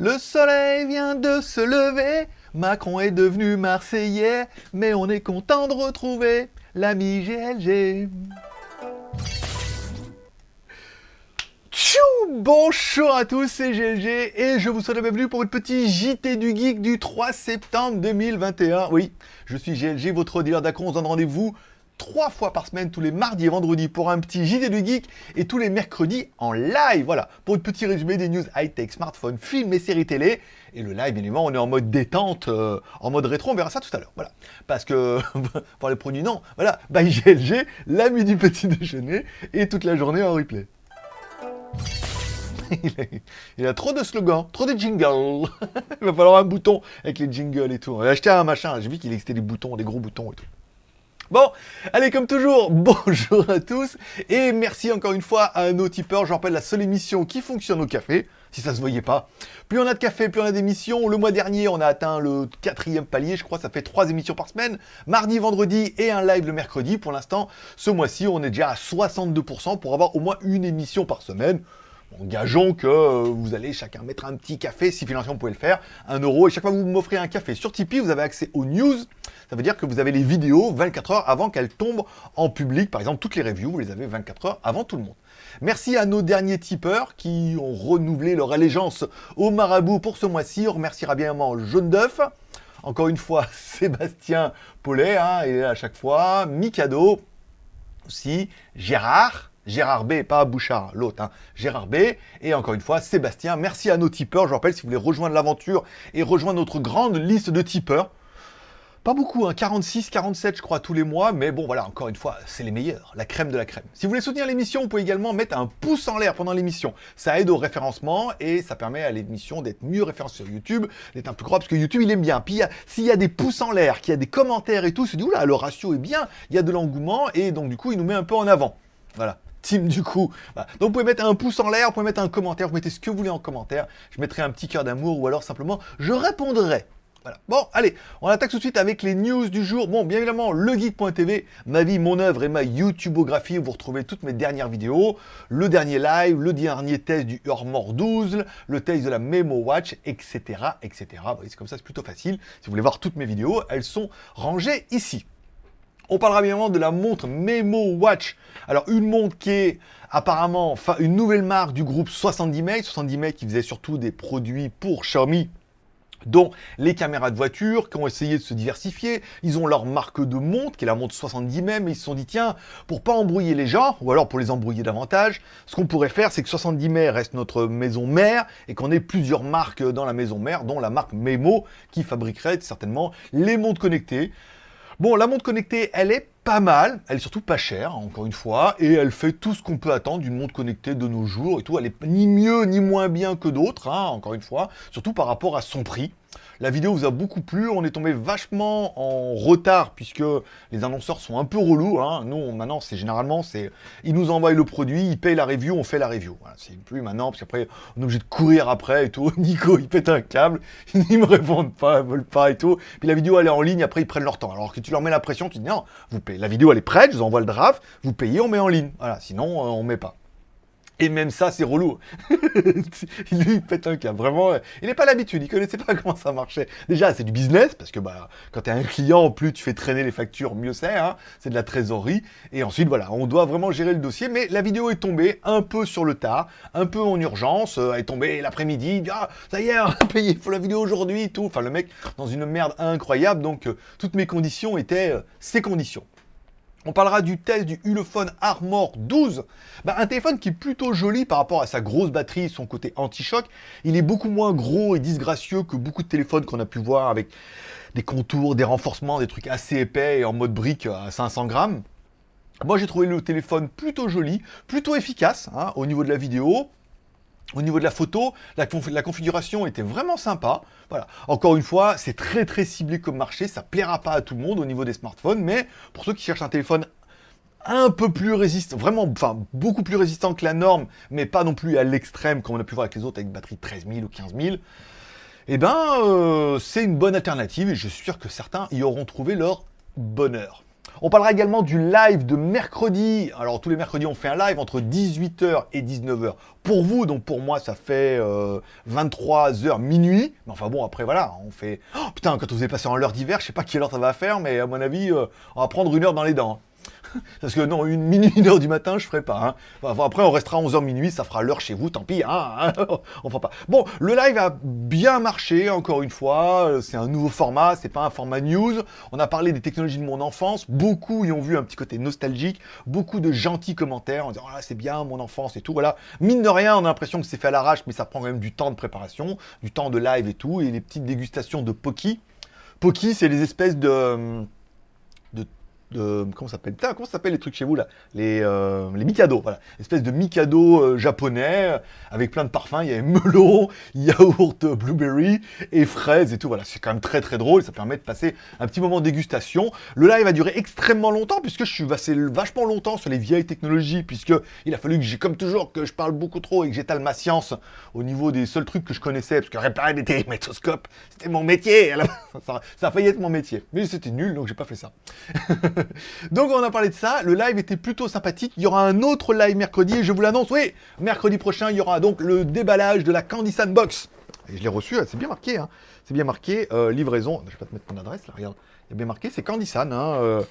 Le soleil vient de se lever, Macron est devenu Marseillais, mais on est content de retrouver l'ami GLG. Tchou Bonjour à tous, c'est GLG et je vous souhaite la bienvenue pour une petite JT du Geek du 3 septembre 2021. Oui, je suis GLG, votre dealer d'acron, on se donne rendez-vous trois fois par semaine, tous les mardis et vendredis, pour un petit JT du Geek, et tous les mercredis en live, voilà, pour un petit résumé des news high-tech, smartphones, films et séries télé. Et le live, évidemment, on est en mode détente, euh, en mode rétro, on verra ça tout à l'heure, voilà. Parce que, pour les produits, non, voilà, by GLG, l'ami du petit déjeuner, et toute la journée en replay. Il a, trop de slogans, trop de jingles. Il va falloir un bouton avec les jingles et tout. On va acheter un machin, j'ai vu qu'il existait des boutons, des gros boutons et tout. Bon, allez, comme toujours, bonjour à tous, et merci encore une fois à nos tipeurs. Je rappelle la seule émission qui fonctionne au café, si ça se voyait pas. Plus on a de café, plus on a d'émissions. Le mois dernier, on a atteint le quatrième palier, je crois, ça fait trois émissions par semaine. Mardi, vendredi et un live le mercredi. Pour l'instant, ce mois-ci, on est déjà à 62% pour avoir au moins une émission par semaine. Engageons que euh, vous allez chacun mettre un petit café, si financièrement vous pouvez le faire, un euro, et chaque fois que vous m'offrez un café sur Tipeee, vous avez accès aux news, ça veut dire que vous avez les vidéos 24 heures avant qu'elles tombent en public, par exemple toutes les reviews, vous les avez 24 heures avant tout le monde. Merci à nos derniers tipeurs qui ont renouvelé leur allégeance au marabout pour ce mois-ci, on remerciera bien Jaune d'œuf, encore une fois Sébastien Paulet, hein, et à chaque fois, Mikado, aussi. Gérard, Gérard B, pas Bouchard, l'autre, hein. Gérard B, et encore une fois, Sébastien. Merci à nos tipeurs. Je vous rappelle, si vous voulez rejoindre l'aventure et rejoindre notre grande liste de tipeurs, pas beaucoup, hein, 46, 47 je crois tous les mois, mais bon voilà, encore une fois, c'est les meilleurs, la crème de la crème. Si vous voulez soutenir l'émission, vous pouvez également mettre un pouce en l'air pendant l'émission. Ça aide au référencement et ça permet à l'émission d'être mieux référencée sur YouTube, d'être un peu gros parce que YouTube il aime bien. Puis s'il y a des pouces en l'air, qu'il y a des commentaires et tout, c'est du là, le ratio est bien, il y a de l'engouement et donc du coup il nous met un peu en avant. Voilà team du coup. Donc vous pouvez mettre un pouce en l'air, vous pouvez mettre un commentaire, vous mettez ce que vous voulez en commentaire. Je mettrai un petit cœur d'amour ou alors simplement je répondrai. Bon, allez, on attaque tout de suite avec les news du jour. Bon, bien évidemment, legeek.tv, ma vie, mon œuvre et ma YouTubeographie, où vous retrouvez toutes mes dernières vidéos, le dernier live, le dernier test du Urmor 12, le test de la Memo Watch, etc., etc. Voyez, c'est comme ça, c'est plutôt facile. Si vous voulez voir toutes mes vidéos, elles sont rangées ici. On parlera bien évidemment de la montre Memo Watch. Alors une montre qui est apparemment une nouvelle marque du groupe 70 Mate. 70 Mate qui faisait surtout des produits pour Xiaomi dont les caméras de voiture, qui ont essayé de se diversifier. Ils ont leur marque de montre, qui est la montre 70 même, et ils se sont dit, tiens, pour pas embrouiller les gens, ou alors pour les embrouiller davantage, ce qu'on pourrait faire, c'est que 70 mai reste notre maison mère, et qu'on ait plusieurs marques dans la maison mère, dont la marque Memo, qui fabriquerait certainement les montres connectées. Bon, la montre connectée, elle est pas mal, elle est surtout pas chère, encore une fois, et elle fait tout ce qu'on peut attendre d'une montre connectée de nos jours et tout. Elle est ni mieux ni moins bien que d'autres, hein, encore une fois, surtout par rapport à son prix. La vidéo vous a beaucoup plu, on est tombé vachement en retard puisque les annonceurs sont un peu relous. Hein. Nous, maintenant, c'est généralement, c'est ils nous envoient le produit, ils payent la review, on fait la review. C'est plus maintenant, parce qu'après, on est obligé de courir après et tout. Nico, il pète un câble, ils me répondent pas, ils veulent pas et tout. Puis la vidéo, elle est en ligne, après, ils prennent leur temps. Alors que tu leur mets la pression, tu dis non, vous payez. La vidéo, elle est prête, je vous envoie le draft, vous payez, on met en ligne. Voilà, sinon, euh, on met pas. Et même ça, c'est relou. Il pète un câble. Vraiment, il n'est pas l'habitude. Il connaissait pas comment ça marchait. Déjà, c'est du business, parce que bah, quand tu un client, plus tu fais traîner les factures, mieux c'est. Hein c'est de la trésorerie. Et ensuite, voilà, on doit vraiment gérer le dossier. Mais la vidéo est tombée un peu sur le tard, un peu en urgence. Euh, elle est tombée l'après-midi. Ah, ça y est, on a payé, faut la vidéo aujourd'hui, tout. Enfin, le mec, dans une merde incroyable. Donc, euh, toutes mes conditions étaient euh, ses conditions. On parlera du test du Ulefone Armor 12. Bah, un téléphone qui est plutôt joli par rapport à sa grosse batterie, son côté anti-choc. Il est beaucoup moins gros et disgracieux que beaucoup de téléphones qu'on a pu voir avec des contours, des renforcements, des trucs assez épais et en mode brique à 500 grammes. Moi, j'ai trouvé le téléphone plutôt joli, plutôt efficace hein, au niveau de la vidéo. Au niveau de la photo, la, configuration était vraiment sympa. Encore une fois, c'est très très ciblé comme marché, ça plaira pas à tout le monde au niveau des smartphones, mais pour ceux qui cherchent un téléphone un peu plus résistant, vraiment, enfin, beaucoup plus résistant que la norme, mais pas non plus à l'extrême, comme on a pu voir avec les autres, avec une batterie de 13 000 ou 15 000, eh ben, euh, c'est une bonne alternative, et je suis sûr que certains y auront trouvé leur bonheur. On parlera également du live de mercredi. Alors tous les mercredis, on fait un live entre 18h et 19h. Pour vous, donc pour moi, ça fait 23h minuit. Mais enfin bon, après voilà, on fait... Oh, putain, quand vous êtes passé en l'heure d'hiver, je sais pas quelle heure ça va faire, mais à mon avis, on va prendre une heure dans les dents. Parce que non, une minuit, une heure du matin, je ferai pas. Hein. après, on restera 11h minuit, ça fera l'heure chez vous, tant pis. Hein, on fera pas. Bon, le live a bien marché, encore une fois. C'est un nouveau format, c'est pas un format news. On a parlé des technologies de mon enfance. Beaucoup y ont vu un petit côté nostalgique. Beaucoup de gentils commentaires en disant oh c'est bien mon enfance et tout. Voilà. Mine de rien, on a l'impression que c'est fait à l'arrache, mais ça prend quand même du temps de préparation, du temps de live et tout. Et les petites dégustations de Poki. Poki, c'est les espèces de de comment s'appelle comment ça s'appelle les trucs chez vous là? Les euh, les mikado voilà. Espèce de mikado euh, japonais euh, avec plein de parfums. Il y a melon yaourt blueberry et fraises et tout voilà. C'est quand même très très drôle. Ça permet de passer un petit moment de dégustation. Le live va durer extrêmement longtemps puisque je suis passé vachement longtemps sur les vieilles technologies puisque il a fallu que j'ai comme toujours que je parle beaucoup trop et que j'étale ma science au niveau des seuls trucs que je connaissais parce que réparer des télémétoscopes c'était mon métier ça, ça a failli être mon métier. Mais c'était nul donc j'ai pas fait ça Donc on a parlé de ça, le live était plutôt sympathique. Il y aura un autre live mercredi je vous l'annonce, oui, mercredi prochain, il y aura donc le déballage de la Candy Sandbox. Et je l'ai reçu, c'est bien marqué, hein. c'est bien marqué, euh, livraison, je vais pas te mettre mon adresse là, regarde, il y bien marqué, c'est Candy San, hein, euh,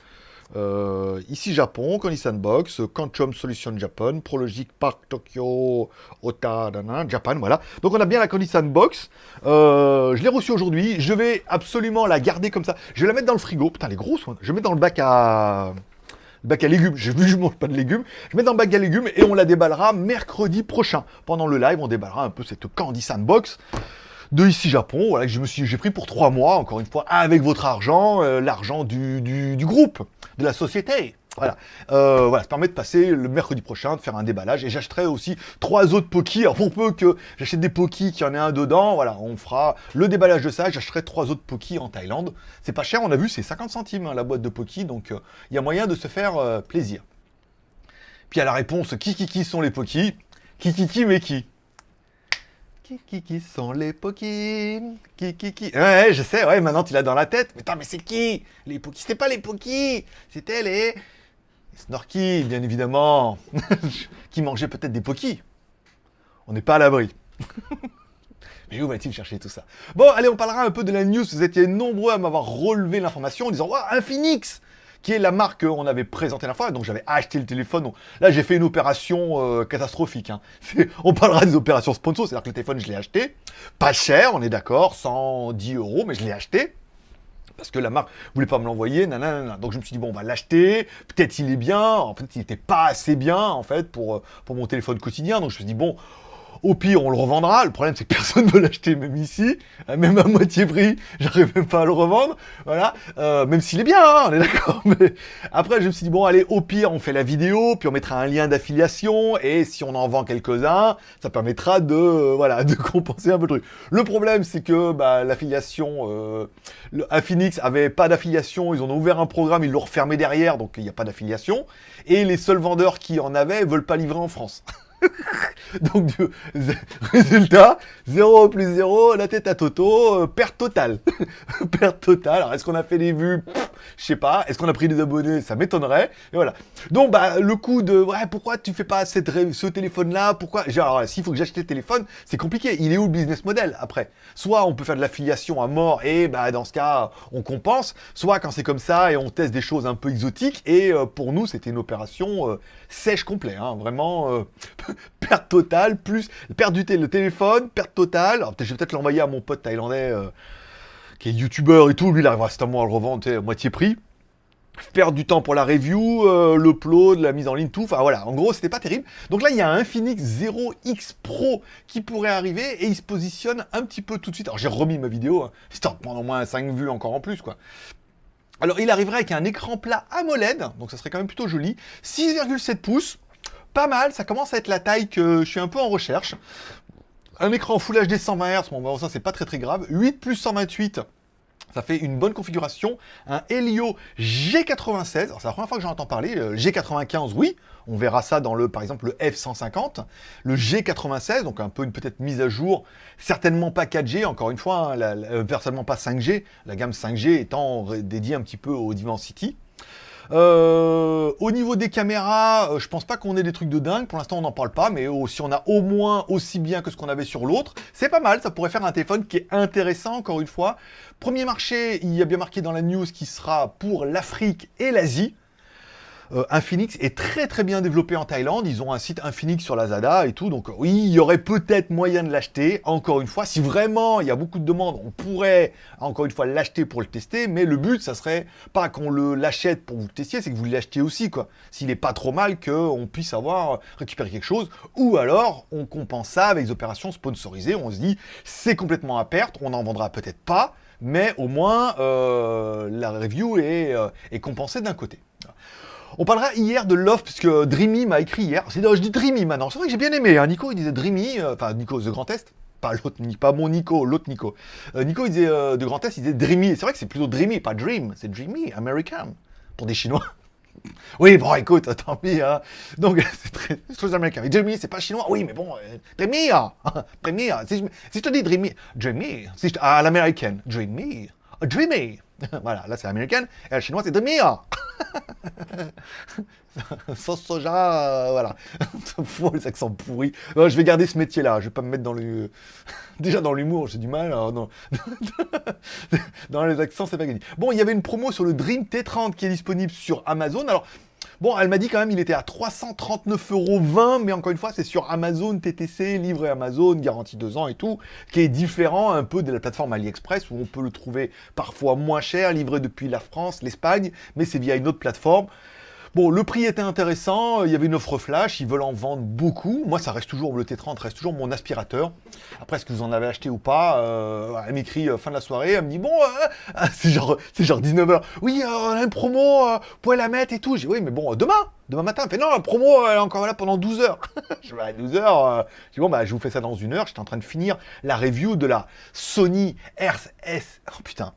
euh, ici Japon, Candy Sandbox, Quantum Solution Japan, Prologic Park Tokyo, Ota, Japan, voilà. Donc on a bien la Candy Sandbox, je l'ai reçue aujourd'hui, je vais absolument la garder comme ça, je vais la mettre dans le frigo, putain elle est grosse, je vais mettre dans le bac à bac à légumes. J'ai vu, je mange pas de légumes. Je mets dans le bac à légumes et on la déballera mercredi prochain. Pendant le live, on déballera un peu cette Candy Sandbox de ici Japon, voilà, que je me suis, j'ai pris pour trois mois, encore une fois, avec votre argent, euh, l'argent du, du, groupe, de la société. Voilà. Euh, voilà, ça permet de passer le mercredi prochain, de faire un déballage. Et j'achèterai aussi trois autres Poki. Alors pour peu que j'achète des Poki, qu'il y en ait un dedans, voilà, on fera le déballage de ça. J'achèterai trois autres Poki en Thaïlande. C'est pas cher, on a vu, c'est 50 centimes hein, la boîte de Poki. Donc euh, il y a moyen de se faire euh, plaisir. Puis à la réponse, qui qui qui sont les Poki Qui qui qui mais qui? Qui qui qui sont les Poki Qui qui qui Ouais, je sais, ouais, maintenant tu l'as dans la tête. Mais attends, mais c'est qui? Les Poki, c'était pas les Poki C'était les... Snorky, bien évidemment, qui mangeait peut-être des pokis. On n'est pas à l'abri. Mais où va-t-il chercher tout ça? Bon, allez, on parlera un peu de la news. Vous étiez nombreux à m'avoir relevé l'information en disant « Waouh, un Phoenix !» Qui est la marque qu'on avait présentée la fois, donc j'avais acheté le téléphone. là, j'ai fait une opération euh, catastrophique. Hein. On parlera des opérations sponsor, c'est-à-dire que le téléphone, je l'ai acheté. Pas cher, on est d'accord, 110 euros, mais je l'ai acheté parce que la marque voulait pas me l'envoyer, nanana. Donc je me suis dit, bon, on va l'acheter, peut-être il est bien, en fait, il n'était pas assez bien, en fait, pour, euh, pour mon téléphone quotidien. Donc je me suis dit, bon, au pire, on le revendra. Le problème, c'est que personne ne veut l'acheter, même ici. Euh, même à moitié prix, j'arrive même pas à le revendre. Voilà. Euh, même s'il est bien, hein, on est d'accord. Mais après, je me suis dit, bon, allez, au pire, on fait la vidéo, puis on mettra un lien d'affiliation. Et si on en vend quelques-uns, ça permettra de, euh, voilà, de compenser un peu le truc. Le problème, c'est que bah, l'affiliation, euh, Affinix avait pas d'affiliation. Ils ont ouvert un programme, ils l'ont refermé derrière, donc il n'y a pas d'affiliation. Et les seuls vendeurs qui en avaient veulent pas livrer en France. Donc, résultat, 0 plus 0, la tête à Toto, euh, perte totale. perte totale. Alors, est-ce qu'on a fait des vues? Je sais pas. Est-ce qu'on a pris des abonnés? Ça m'étonnerait. Et voilà. Donc, bah, le coup de, ouais, pourquoi tu fais pas cette ce téléphone-là? Pourquoi Alors, s'il faut que j'achète le téléphone, c'est compliqué. Il est où le business model après? Soit on peut faire de l'affiliation à mort et, bah, dans ce cas, on compense. Soit quand c'est comme ça et on teste des choses un peu exotiques. Et euh, pour nous, c'était une opération euh, sèche complet. Hein, vraiment, perte totale, plus perte du le téléphone, perte totale. Alors, je vais peut-être l'envoyer à mon pote thaïlandais, euh, qui est youtubeur et tout. Lui, il arrivera certainement à le revendre à moitié prix. Perdre du temps pour la review, euh, l'upload, la mise en ligne, tout. Enfin voilà, en gros, c'était pas terrible. Donc là, il y a un Infinix 0X Pro qui pourrait arriver et il se positionne un petit peu tout de suite. Alors j'ai remis ma vidéo, hein, histoire de prendre au moins 5 vues encore en plus, quoi. Alors il arriverait avec un écran plat AMOLED, donc ça serait quand même plutôt joli. 6,7 pouces, pas mal, ça commence à être la taille que je suis un peu en recherche. Un écran Full HD 120 Hz, bon, ça c'est pas très très grave. 8 plus 128, ça fait une bonne configuration. Un Helio G96, c'est la première fois que j'en entends parler. Le G95, oui, on verra ça dans le, par exemple, le F150. Le G96, donc un peu une peut-être mise à jour, certainement pas 4G, encore une fois, hein, euh, certainement pas 5G, la gamme 5G étant dédiée un petit peu au Dimensity. Euh, au niveau des caméras, euh, je pense pas qu'on ait des trucs de dingue. Pour l'instant, on n'en parle pas, mais si on a au moins aussi bien que ce qu'on avait sur l'autre, c'est pas mal. Ça pourrait faire un téléphone qui est intéressant, encore une fois. Premier marché, il y a bien marqué dans la news qui sera pour l'Afrique et l'Asie. Euh, Infinix est très très bien développé en Thaïlande. Ils ont un site Infinix sur Lazada et tout. Donc oui, il y aurait peut-être moyen de l'acheter. Encore une fois, si vraiment il y a beaucoup de demandes, on pourrait encore une fois l'acheter pour le tester. Mais le but, ça serait pas qu'on l'achète pour vous le tester, c'est que vous l'achetiez aussi. quoi. S'il n'est pas trop mal qu'on puisse avoir récupéré quelque chose. Ou alors, on compense ça avec des opérations sponsorisées. On se dit, c'est complètement à perte. On n'en vendra peut-être pas mais au moins euh, la review est, euh, est compensée d'un côté. On parlera hier de Love, puisque Dreamy m'a écrit hier. C'est je dis Dreamy maintenant. C'est vrai que j'ai bien aimé. Hein. Nico, il disait Dreamy, euh, enfin Nico The Grand Est. Pas l'autre, pas mon Nico, l'autre Nico. Euh, Nico, il disait euh, de Grand Est, il disait Dreamy. C'est vrai que c'est plutôt Dreamy, pas Dream. C'est Dreamy, American. Pour des Chinois. oui, bon, écoute, tant pis. Hein. Donc, c'est très, très américain. Dreamy, c'est pas chinois. Oui, mais bon, Dreamy. Hein. Dreamy. Hein. Si, je, te dis Dreamy, Dreamy, si à l'américaine, Dreamy. Dreamy. voilà, là c'est américaine. Et la chinoise, c'est Dreamy. Sauce soja, euh, voilà. Les accents pourris. je vais garder ce métier-là. Je vais pas me mettre dans le. Déjà dans l'humour, j'ai du mal. dans les accents, c'est pas gagné. Bon, il y avait une promo sur le Dream T30 qui est disponible sur Amazon. Alors, Bon, elle m'a dit quand même il était à 339,20€, mais encore une fois, c'est sur Amazon TTC, livré Amazon, garantie 2 ans et tout, qui est différent un peu de la plateforme AliExpress, où on peut le trouver parfois moins cher, livré depuis la France, l'Espagne, mais c'est via une autre plateforme. Bon, le prix était intéressant, il y avait une offre flash, ils veulent en vendre beaucoup. Moi, ça reste toujours, le T30 reste toujours mon aspirateur. Après, est-ce que vous en avez acheté ou pas euh, Elle m'écrit euh, fin de la soirée, elle me dit, bon, euh, c'est genre, genre 19h. Oui, on a une promo, vous pouvez la mettre et tout. J'ai oui, mais bon, demain, demain matin. Elle fait, non, la promo, elle est encore là pendant 12 h je vais à 12 h je dis, bon, bah, je vous fais ça dans une heure. J'étais en train de finir la review de la Sony RS... Oh putain,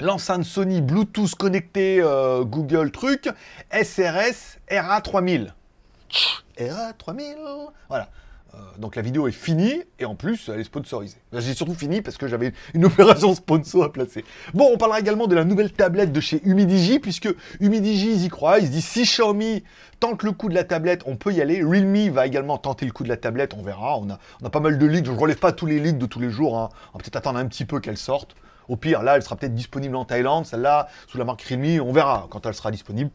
l'enceinte Sony Bluetooth connecté euh, Google truc, SRS RA3000. RA3000 Voilà. Euh, donc la vidéo est finie, et en plus, elle est sponsorisée. J'ai surtout fini parce que j'avais une opération sponsor à placer. Bon, on parlera également de la nouvelle tablette de chez Humidigi, puisque Humidigi, ils y croient, ils se disent si Xiaomi tente le coup de la tablette, on peut y aller. Realme va également tenter le coup de la tablette, on verra. On a, pas mal de leaks, je ne relève pas tous les leaks de tous les jours, hein. on va peut-être attendre un petit peu qu'elle sorte. Au pire, là, elle sera peut-être disponible en Thaïlande. Celle-là, sous la marque Realme, on verra quand elle sera disponible.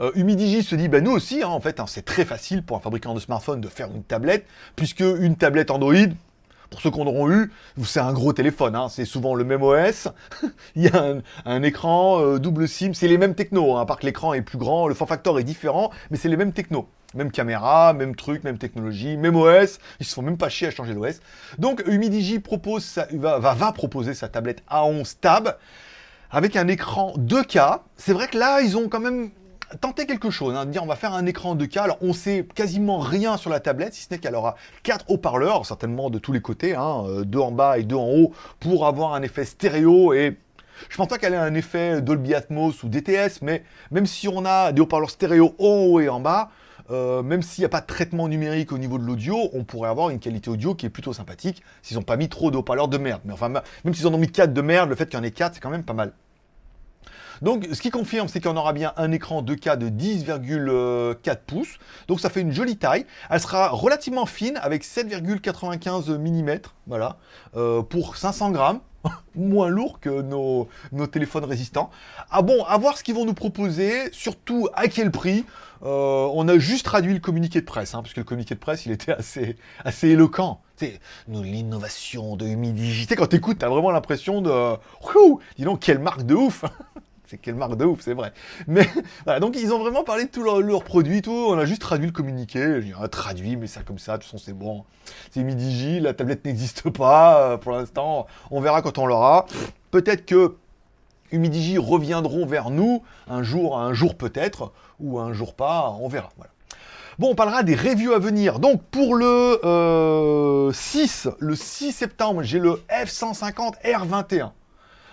Euh, Humidigi se dit, ben nous aussi, hein, en fait, hein, c'est très facile pour un fabricant de smartphone de faire une tablette, puisque une tablette Android, pour ceux qu'on auront eu, c'est un gros téléphone, hein, c'est souvent le même OS, il y a un, écran euh, double SIM, c'est les mêmes technos, à part que l'écran est plus grand, le form factor est différent, mais c'est les mêmes technos. Même caméra, même truc, même technologie, même OS. Ils se font même pas chier à changer l'OS. Donc Humidigi propose va, proposer sa tablette A11 Tab avec un écran 2K. C'est vrai que là, ils ont quand même tenté quelque chose, hein, de on va faire un écran 2K. Alors on sait quasiment rien sur la tablette, si ce n'est qu'elle aura quatre haut-parleurs, certainement de tous les côtés, hein, euh, deux en bas et deux en haut, pour avoir un effet stéréo et je pense pas qu'elle ait un effet Dolby Atmos ou DTS, mais même si on a des haut-parleurs stéréo haut et en bas, euh, même s'il n'y a pas de traitement numérique au niveau de l'audio, on pourrait avoir une qualité audio qui est plutôt sympathique s'ils n'ont pas mis trop de haut-parleurs de merde. Mais enfin, même s'ils en ont mis 4 de merde, le fait qu'il y en ait 4, c'est quand même pas mal. Donc, ce qui confirme, c'est qu'on aura bien un écran 2K de 10,4 pouces. Donc, ça fait une jolie taille. Elle sera relativement fine avec 7,95 mm, voilà, euh, pour 500 grammes. moins lourd que nos, nos, téléphones résistants. Ah bon, à voir ce qu'ils vont nous proposer, surtout à quel prix. Euh, on a juste traduit le communiqué de presse, hein, parce que le communiqué de presse, il était assez, assez éloquent. C'est l'innovation de Humidigi. Tu quand t'écoutes, t'as vraiment l'impression de... dis donc, quelle marque de ouf C'est quelle marque de ouf, c'est vrai. Mais voilà, donc ils ont vraiment parlé de tous leurs leur produits, tout. On a juste traduit le communiqué. J'ai traduit, mais ça comme ça, de toute façon c'est bon. C'est Humidigi, la tablette n'existe pas euh, pour l'instant. On verra quand on l'aura. Peut-être que Humidigi reviendront vers nous un jour, un jour peut-être, ou un jour pas, on verra. Bon, on parlera des reviews à venir. Donc pour le 6, euh, le 6 septembre, j'ai le F150 R21.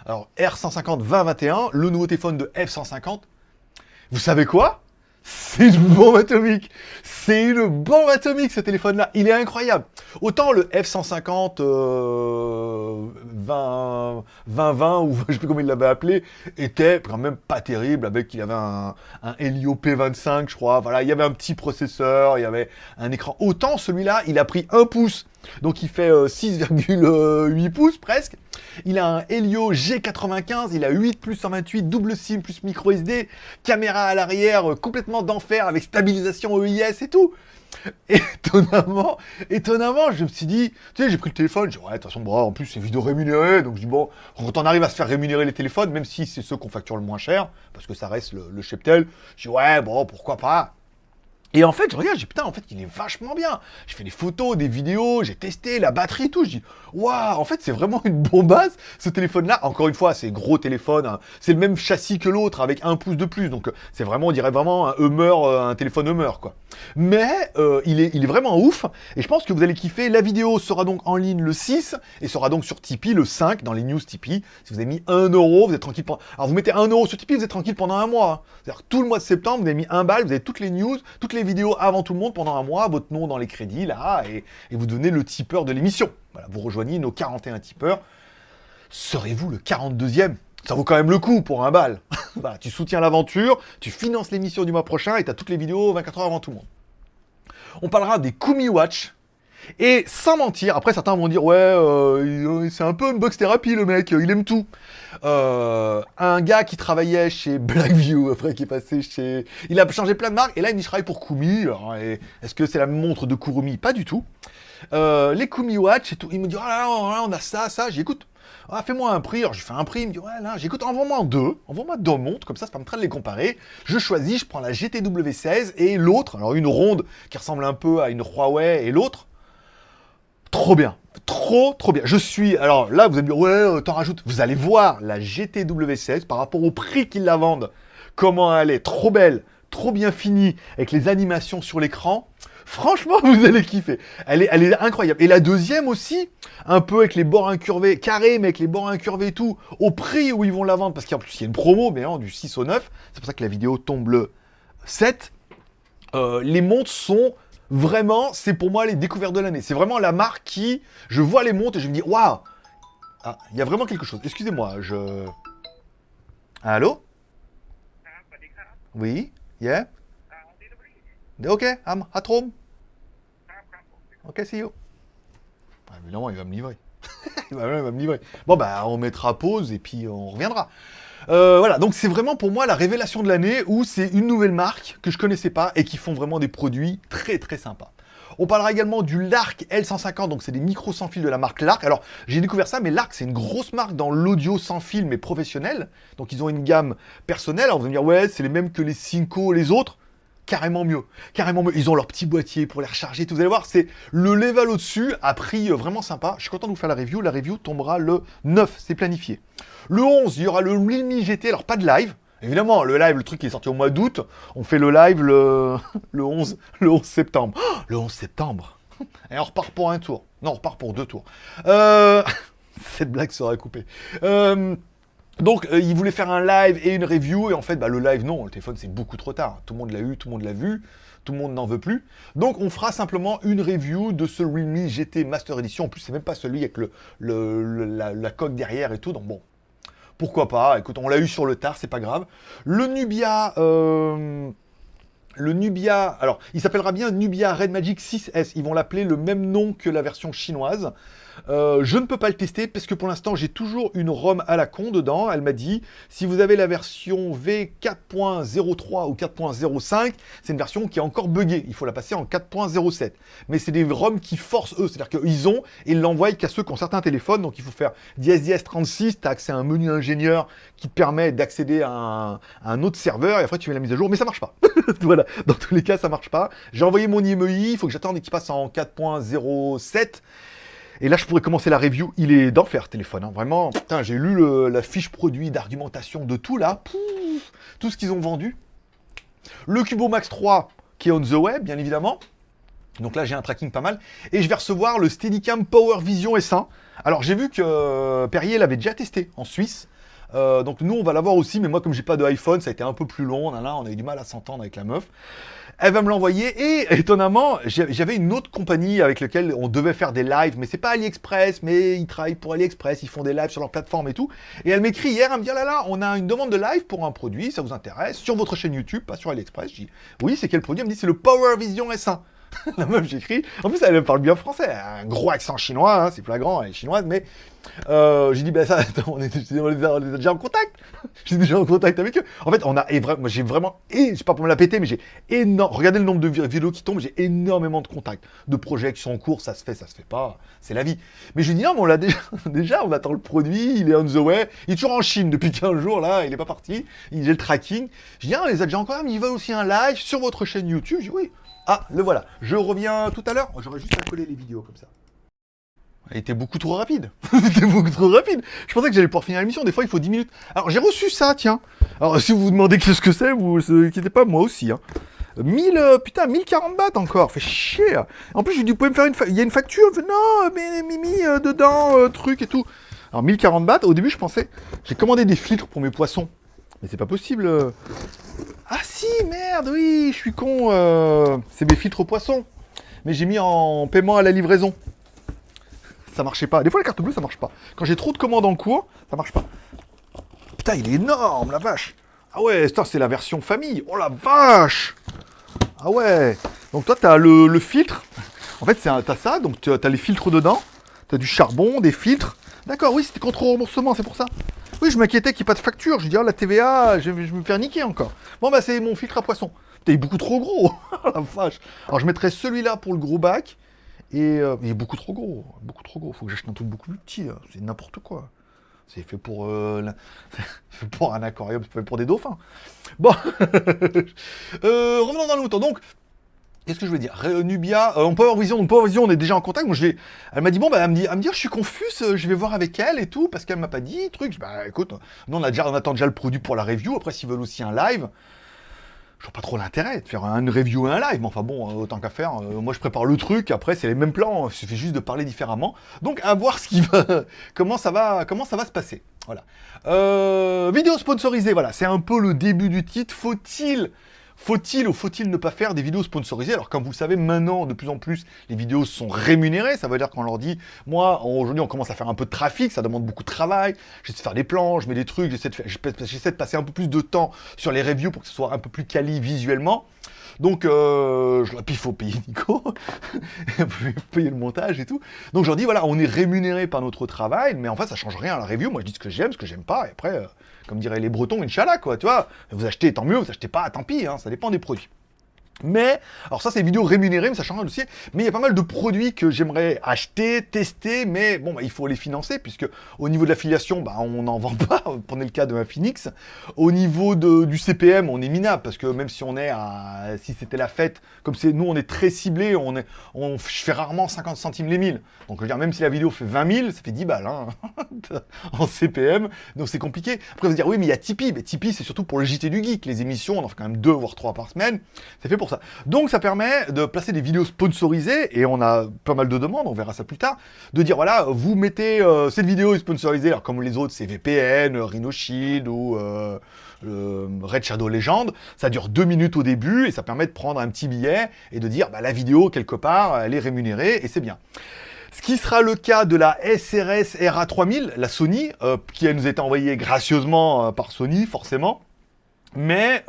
Alors R150 2021, le nouveau téléphone de F150. Vous savez quoi? C'est une bombe atomique. C'est une bombe atomique ce téléphone-là. Il est incroyable. Autant le F150 20, 2020 ou je sais plus comment il l'avait appelé était quand même pas terrible avec il avait un, un Helio P25 je crois. Voilà, il y avait un petit processeur, il y avait un écran. Autant celui-là, il a pris un pouce. Donc il fait 6,8 euh, pouces presque. Il a un Helio G95, il a 8 plus 128, double SIM plus micro SD, caméra à l'arrière euh, complètement d'enfer avec stabilisation EIS et tout. Étonnamment, étonnamment, je me suis dit, tu sais, j'ai pris le téléphone, j'ai dit, ouais, de toute façon, bon, en plus, c'est vidéo rémunéré, donc je dis, bon, quand on arrive à se faire rémunérer les téléphones, même si c'est ceux qu'on facture le moins cher, parce que ça reste le, le Cheptel, je dis, ouais, bon, pourquoi pas. Et en fait, je regarde, je dis putain, en fait, il est vachement bien. J'ai fait des photos, des vidéos, j'ai testé la batterie tout. Je dis waouh, en fait, c'est vraiment une bombasse ce téléphone-là. Encore une fois, c'est gros téléphone, hein. c'est le même châssis que l'autre avec un pouce de plus. Donc, c'est vraiment, on dirait vraiment un Hummer, euh, un téléphone Hummer, quoi. Mais euh, il, est, il est vraiment ouf. Et je pense que vous allez kiffer. La vidéo sera donc en ligne le 6 et sera donc sur Tipeee le 5 dans les news Tipeee. Si vous avez mis 1 euro, vous êtes tranquille. Pendant... Alors, vous mettez 1 euro sur Tipeee, vous êtes tranquille pendant un mois. Hein. C'est-à-dire tout le mois de septembre, vous avez mis 1 balle, vous avez toutes les news, toutes les avant tout le monde pendant un mois, votre nom dans les crédits, là, et, vous devenez le tipeur de l'émission. Voilà, vous rejoignez nos 41 tipeurs. Serez-vous le 42e ça vaut quand même le coup pour un bal. tu soutiens l'aventure, tu finances l'émission du mois prochain et tu as toutes les vidéos 24 heures avant tout le monde. On parlera des Kumi Watch. Et sans mentir, après certains vont dire ouais, euh, c'est un peu une box thérapie le mec, il aime tout. Euh, un gars qui travaillait chez Blackview, après qui est passé chez... Il a changé plein de marques, et là il travaille pour Kumi. Est-ce que c'est la montre de Kurumi? Pas du tout. Euh, les Kumi Watch et tout. Il me dit, oh là là, on a ça, ça. J'écoute. Ah, fais-moi un prix. Alors, j'ai fait un prix. Il me dit, ouais, là, j'écoute, envoie-moi deux. Envoie-moi deux montres. Comme ça, ça permettra de les comparer. Je choisis, je prends la GTW16 et l'autre. Alors, une ronde qui ressemble un peu à une Huawei et l'autre. Trop bien. Trop, trop bien. Je suis... Alors là, vous allez me dire, ouais, euh, t'en rajoutes. Vous allez voir la GTW16 par rapport au prix qu'ils la vendent. Comment elle est. Trop belle. Trop bien finie. Avec les animations sur l'écran. Franchement, vous allez kiffer. Elle est, elle est incroyable. Et la deuxième aussi, un peu avec les bords incurvés, carré, mais avec les bords incurvés et tout, au prix où ils vont la vendre, parce qu'en plus, il y a une promo, mais du 6 au 9. C'est pour ça que la vidéo tombe le 7. Euh, les montres sont Vraiment, c'est pour moi les découvertes de l'année. C'est vraiment la marque qui, je vois les montres et je me dis, waouh Ah, il y a vraiment quelque chose. Excusez-moi, je... Allô? Oui Yeah Ok, I'm at home. Ok, see you. Ah, évidemment, il va me livrer. il va me livrer. Bon, bah, on mettra pause et puis on reviendra. Euh, voilà, donc c'est vraiment pour moi la révélation de l'année où c'est une nouvelle marque que je connaissais pas et qui font vraiment des produits très très sympas. On parlera également du Lark L150, donc c'est des micros sans fil de la marque Lark. Alors, j'ai découvert ça, mais Lark, c'est une grosse marque dans l'audio sans fil, mais professionnel. Donc, ils ont une gamme personnelle. Alors, vous allez me dire, ouais, c'est les mêmes que les Cinco, les autres carrément mieux. Carrément mieux. Ils ont leur petit boîtier pour les recharger. Tout. Vous allez voir, c'est le level au-dessus à prix euh, vraiment sympa. Je suis content de vous faire la review. La review tombera le 9, c'est planifié. Le 11, il y aura le Realme GT. Alors, pas de live. Évidemment, le live, le truc qui est sorti au mois d'août, on fait le live le, le, 11, le 11 septembre. Oh, le 11 septembre Et on repart pour un tour. Non, on repart pour deux tours. Euh... Cette blague sera coupée. Euh... Donc, euh, il voulait faire un live et une review, et en fait, bah, le live, non, le téléphone, c'est beaucoup trop tard. Tout le monde l'a eu, tout le monde l'a vu, tout le monde n'en veut plus. Donc, on fera simplement une review de ce Realme GT Master Edition. En plus, c'est même pas celui avec la, coque derrière et tout, donc bon, pourquoi pas. Écoute, on l'a eu sur le tard, c'est pas grave. Le Nubia... Euh, le Nubia, alors il s'appellera bien Nubia Red Magic 6S, ils vont l'appeler le même nom que la version chinoise. Euh, je ne peux pas le tester parce que pour l'instant j'ai toujours une ROM à la con dedans. Elle m'a dit si vous avez la version V4.03 ou 4.05, c'est une version qui est encore buggée. Il faut la passer en 4.07. Mais c'est des ROM qui forcent eux, c'est-à-dire qu'ils ont et ils l'envoient qu'à ceux qui ont certains téléphones. Donc il faut faire dièse dièse 36, tu as accès à un menu ingénieur qui te permet d'accéder à, un autre serveur et après tu fais la mise à jour. Mais ça marche pas. voilà, dans tous les cas ça marche pas. J'ai envoyé mon IMEI, il faut que j'attende qu'il passe en 4.07. Et là, je pourrais commencer la review. Il est d'enfer, téléphone. Hein. Vraiment, j'ai lu la fiche produit d'argumentation de tout, là. tout ce qu'ils ont vendu. Le Cubo Max 3, qui est on the web, bien évidemment. Donc là, j'ai un tracking pas mal. Et je vais recevoir le Steadicam Power Vision S1. Alors, j'ai vu que euh, Perrier l'avait déjà testé en Suisse. Euh, donc nous, on va l'avoir aussi, mais moi, comme j'ai pas de iPhone, ça a été un peu plus long. On a, on a eu du mal à s'entendre avec la meuf. Elle va me l'envoyer et étonnamment, j'avais une autre compagnie avec laquelle on devait faire des lives, mais c'est pas AliExpress, mais ils travaillent pour AliExpress, ils font des lives sur leur plateforme et tout. Et elle m'écrit hier, elle me dit, oh là là, on a une demande de live pour un produit, ça vous intéresse, sur votre chaîne YouTube, pas sur AliExpress. Je dis, oui, c'est quel produit? Elle me dit, c'est le Power Vision S1. la meuf, j'écris. En plus, elle parle bien français. Un gros accent chinois, hein, c'est flagrant, elle est chinoise, mais euh, j'ai dit, ben ça, on est, déjà en contact. J'ai déjà en contact avec eux. En fait, on a, et moi, j'ai vraiment, et je sais pas pour me la péter, mais j'ai énorme, regardez le nombre de vidéos qui tombent, j'ai énormément de contacts, de projets qui sont en cours, ça se fait, ça se fait pas, c'est la vie. Mais je lui dis, non, mais on l'a déjà, déjà, on attend le produit, il est on the way, il est toujours en Chine depuis 15 jours, là, il est pas parti, il a le tracking. Je dis, on les a déjà encore, mais il va aussi un live sur votre chaîne YouTube. Je dis, oui. Ah, le voilà. Je reviens tout à l'heure. J'aurais juste à coller les vidéos comme ça. Elle était beaucoup trop rapide. Était beaucoup trop rapide. Je pensais que j'allais pouvoir finir l'émission. Des fois, il faut 10 minutes. Alors, j'ai reçu ça, tiens. Alors, si vous vous demandez qu'est-ce que c'est, vous ne inquiétez pas, moi aussi. Hein. 1000, euh, putain, 1040 bahts encore. Fait chier. En plus, je lui dis, vous me faire une Il y a une facture? Non, mais Mimi, euh, dedans, euh, truc et tout. Alors, 1040 bahts, au début, je pensais, j'ai commandé des filtres pour mes poissons. Mais c'est pas possible. Ah si, merde, oui, je suis con. Euh, c'est mes filtres poissons. Mais j'ai mis en paiement à la livraison. Ça marchait pas. Des fois, la carte bleue, ça marche pas. Quand j'ai trop de commandes en cours, ça marche pas. Putain, il est énorme, la vache. Ah ouais, c'est la version famille. Oh la vache Ah ouais. Donc toi, t'as le, le filtre. En fait, t'as ça, donc t'as les filtres dedans. T'as du charbon, des filtres. D'accord, oui, c'était contre remboursement, c'est pour ça. Oui, je m'inquiétais qu'il n'y ait pas de facture. Je dis, oh, la TVA, je vais, me faire niquer encore. Bon, bah, c'est mon filtre à poisson. T'es beaucoup trop gros. la vache. Alors, je mettrais celui-là pour le gros bac. Et euh, il est beaucoup trop gros. Beaucoup trop gros. Faut que j'achète un truc beaucoup plus petit. C'est n'importe quoi. C'est fait pour, euh, pour un aquarium, c'est fait pour des dauphins. Bon, euh, revenons dans le. Donc, Qu'est-ce que je veux dire? Nubia, euh, on peut avoir vision, on peut avoir vision, on est déjà en contact. Elle m'a dit bon, bah, elle me dit, elle me dit, je suis confuse, euh, je vais voir avec elle et tout, parce qu'elle m'a pas dit truc. Bah écoute, nous on a déjà, attend déjà le produit pour la review. Après, s'ils veulent aussi un live, je vois pas trop l'intérêt de faire une review et un live. Mais enfin bon, euh, autant qu'à faire. moi, je prépare le truc. Après, c'est les mêmes plans. Il suffit juste de parler différemment. Donc, à voir ce qui va, comment ça va, comment ça va se passer. Voilà. vidéo sponsorisée. Voilà, c'est un peu le début du titre. Faut-il faut-il ou faut-il ne pas faire des vidéos sponsorisées? Alors comme vous le savez, maintenant, de plus en plus, les vidéos sont rémunérées. Ça veut dire qu'on leur dit, moi, aujourd'hui, on commence à faire un peu de trafic, ça demande beaucoup de travail. J'essaie de faire des plans, je mets des trucs, j'essaie de, passer un peu plus de temps sur les reviews pour que ce soit un peu plus quali visuellement. Donc, euh, je, puis il faut payer Nico, payer le montage et tout. Donc, je leur dis, voilà, on est rémunéré par notre travail, mais en fait, ça change rien à la review. Moi, je dis ce que j'aime, ce que j'aime pas, et après, euh, comme diraient les Bretons, Inch'Allah, quoi, tu vois. Vous achetez, tant mieux, vous achetez pas, tant pis, hein, ça dépend des produits. Mais, alors ça c'est vidéos rémunérées, mais ça change aussi. Mais il y a pas mal de produits que j'aimerais acheter, tester, mais bon, bah, il faut les financer, puisque au niveau de l'affiliation, bah, on n'en vend pas, prenez le cas de Phoenix. Au niveau de, du CPM, on est minable, parce que même si on est à, si c'était la fête, comme c'est nous on est très ciblé, on est, on, je fais rarement 50 centimes les 1000. Donc je veux dire, même si la vidéo fait 20 000, ça fait 10 balles, hein, en CPM, donc c'est compliqué. Après vous dire, oui mais il y a Tipeee, mais Tipeee c'est surtout pour le JT du Geek, les émissions, on en fait quand même deux voire trois par semaine, c'est fait pour Donc ça permet de placer des vidéos sponsorisées, et on a pas mal de demandes, on verra ça plus tard, de dire voilà, vous mettez euh, cette vidéo est sponsorisée, alors comme les autres c'est VPN, Rhino Shield ou euh, Red Shadow Legend, ça dure deux minutes au début, et ça permet de prendre un petit billet et de dire bah, la vidéo quelque part, elle est rémunérée, et c'est bien. Ce qui sera le cas de la SRS RA3000, la Sony, euh, qui nous a été envoyée gracieusement par Sony, forcément. Mais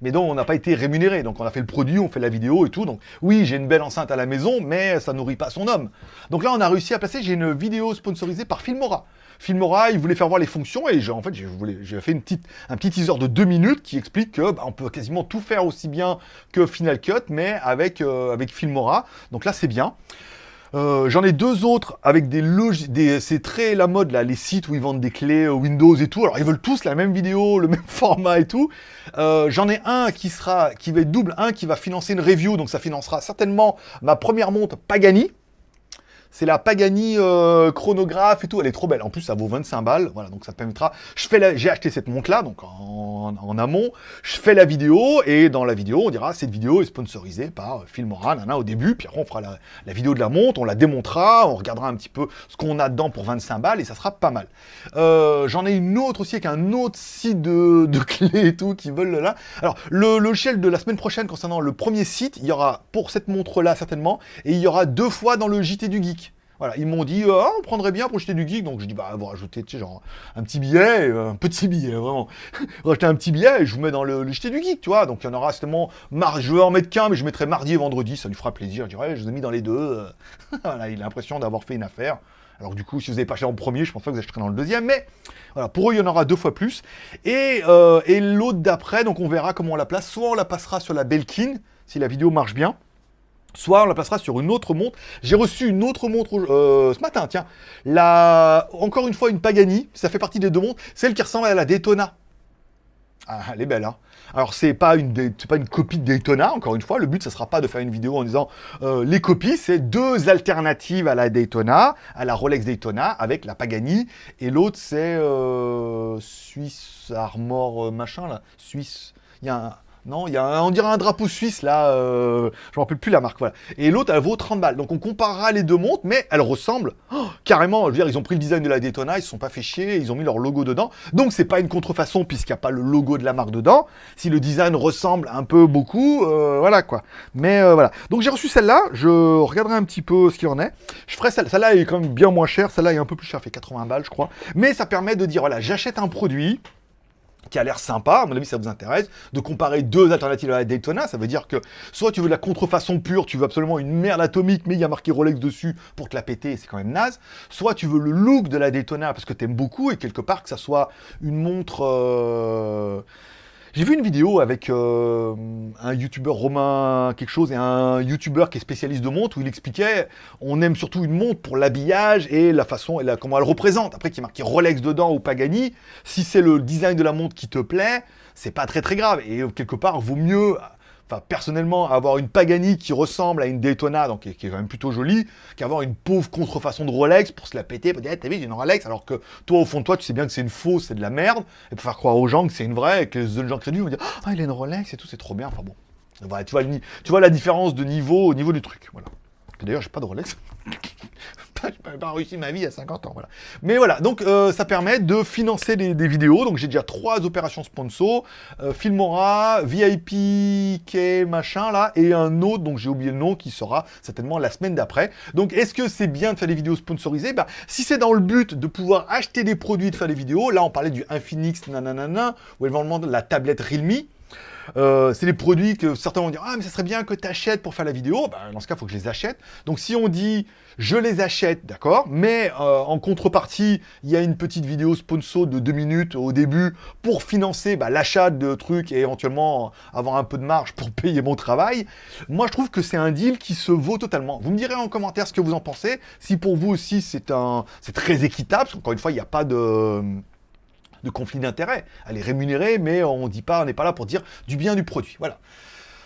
mais dont on n'a pas été rémunéré. Donc on a fait le produit, on fait la vidéo et tout. Donc oui, j'ai une belle enceinte à la maison, mais ça nourrit pas son homme. Donc là, on a réussi à placer, j'ai une vidéo sponsorisée par Filmora. Filmora, il voulait faire voir les fonctions et en fait, j'ai fait un petit teaser de deux minutes qui explique que bah, on peut quasiment tout faire aussi bien que Final Cut, mais avec, euh, avec Filmora. Donc là, c'est bien. Euh, j'en ai deux autres avec des logiciels, c'est très la mode là, les sites où ils vendent des clés euh, Windows et tout. Alors ils veulent tous la même vidéo, le même format et tout. Euh, j'en ai un qui sera, qui va être double, un qui va financer une review, donc ça financera certainement ma première montre Pagani. C'est la Pagani euh, chronographe et tout, elle est trop belle. En plus, ça vaut 25 balles, voilà, donc ça permettra... Fais la... J'ai acheté cette montre-là, donc en, amont, je fais la vidéo, et dans la vidéo, on dira, cette vidéo est sponsorisée par Filmora, nana, au début, puis après on fera la, vidéo de la montre, on la démontera, on regardera un petit peu ce qu'on a dedans pour 25 balles, et ça sera pas mal. Euh, j'en ai une autre aussi avec un autre site de, clés et tout, qui veulent là. Alors, le logiciel de la semaine prochaine concernant le premier site, il y aura pour cette montre-là certainement, et il y aura deux fois dans le JT du Geek. Voilà, ils m'ont dit, ah, on prendrait bien pour jeter du geek, donc je dis, bah, vous rajoutez, un petit billet, euh, un petit billet, vraiment. Rajoutez un petit billet et je vous mets dans le, jeté du geek, tu. Donc il y en aura certainement, je vais en mettre qu'un, mais je mettrai mardi et vendredi, ça lui fera plaisir. Je dirais, je vous ai mis dans les deux. Euh. voilà, il a l'impression d'avoir fait une affaire. Alors du coup, si vous n'avez pas acheté en premier, je pense pas que vous acheterez dans le deuxième, mais voilà, pour eux, il y en aura deux fois plus. Et, et l'autre d'après, donc on verra comment on la place. Soit on la passera sur la Belkin, si la vidéo marche bien. Soit on la placera sur une autre montre. J'ai reçu une autre montre euh, ce matin, tiens. Encore une fois, une Pagani. Ça fait partie des deux montres. Celle qui ressemble à la Daytona. Ah, elle est belle, hein. Alors, c'est pas, pas une copie de Daytona, encore une fois. Le but, ce sera pas de faire une vidéo en disant euh, les copies. C'est deux alternatives à la Daytona, à la Rolex Daytona, avec la Pagani. Et l'autre, c'est euh, Suisse Armor machin, là. Suisse... Il y a un non, il y a on dirait un drapeau suisse là, euh, je ne me rappelle plus la marque, voilà. Et l'autre, elle vaut 30 balles. Donc on comparera les deux montres, mais elles ressemblent oh, carrément. Je veux dire, ils ont pris le design de la Daytona, ils se sont pas fait chier, ils ont mis leur logo dedans. Donc c'est pas une contrefaçon puisqu'il n'y a pas le logo de la marque dedans. Si le design ressemble un peu beaucoup, euh, voilà quoi. Mais euh, voilà. Donc j'ai reçu celle-là, je regarderai un petit peu ce qu'il en est. Je ferai celle Celle-là est quand même bien moins chère, celle-là est un peu plus chère, fait 80 balles je crois. Mais ça permet de dire, voilà, j'achète un produit, a l'air sympa, à mon avis ça vous intéresse, de comparer deux alternatives à la Daytona, ça veut dire que soit tu veux de la contrefaçon pure, tu veux absolument une merde atomique, mais il y a marqué Rolex dessus pour te la péter, c'est quand même naze, soit tu veux le look de la Daytona parce que t'aimes beaucoup, et quelque part que ça soit une montre... Euh, j'ai vu une vidéo avec euh, un youtubeur romain quelque chose et un youtubeur qui est spécialiste de montres où il expliquait on aime surtout une montre pour l'habillage et la façon et la, comment elle représente. Après qu'il y marqué Rolex dedans ou Pagani, si c'est le design de la montre qui te plaît, c'est pas très très grave. Et quelque part, vaut mieux enfin personnellement, avoir une Pagani qui ressemble à une Daytona, donc qui est, quand même plutôt jolie, qu'avoir une pauvre contrefaçon de Rolex pour se la péter, pour dire eh, t'as vu j'ai une Rolex, alors que toi au fond de toi tu sais bien que c'est une fausse, c'est de la merde, et pour faire croire aux gens que c'est une vraie, et que les gens crédules vont dire ah il a une Rolex et tout, c'est trop bien, enfin bon. Voilà, tu vois, tu vois la différence de niveau au niveau du truc, voilà. D'ailleurs, j'ai pas de Rolex. n'ai pas réussi ma vie à 50 ans, voilà. Mais voilà, donc euh, ça permet de financer des, vidéos. Donc j'ai déjà trois opérations sponsor, euh, Filmora, VIP, K, machin là, et un autre, donc j'ai oublié le nom, qui sera certainement la semaine d'après. Donc est-ce que c'est bien de faire des vidéos sponsorisées? Bah, Si c'est dans le but de pouvoir acheter des produits, de faire des vidéos, là on parlait du Infinix, nanana, ou éventuellement la tablette Realme, euh, c'est des produits que certains vont dire « Ah, mais ça serait bien que tu achètes pour faire la vidéo. Ben, dans ce cas, il faut que je les achète. Donc, si on dit « Je les achète, d'accord, mais euh, en contrepartie, il y a une petite vidéo sponsor de deux minutes au début pour financer bah, l'achat de trucs et éventuellement avoir un peu de marge pour payer mon travail. » Moi, je trouve que c'est un deal qui se vaut totalement. Vous me direz en commentaire ce que vous en pensez. Si pour vous aussi, c'est très équitable, parce qu'encore une fois, il n'y a pas de conflit d'intérêts. Elle est rémunérée, mais on dit pas, on n'est pas là pour dire du bien du produit. Voilà.